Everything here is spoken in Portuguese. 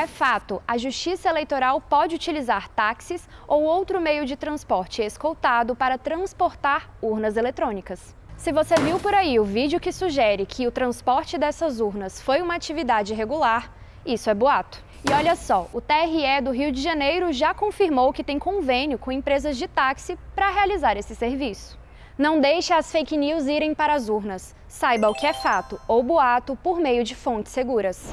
É fato, a Justiça Eleitoral pode utilizar táxis ou outro meio de transporte escoltado para transportar urnas eletrônicas. Se você viu por aí o vídeo que sugere que o transporte dessas urnas foi uma atividade regular, isso é boato. E olha só, o TRE do Rio de Janeiro já confirmou que tem convênio com empresas de táxi para realizar esse serviço. Não deixe as fake news irem para as urnas. Saiba o que é fato ou boato por meio de fontes seguras.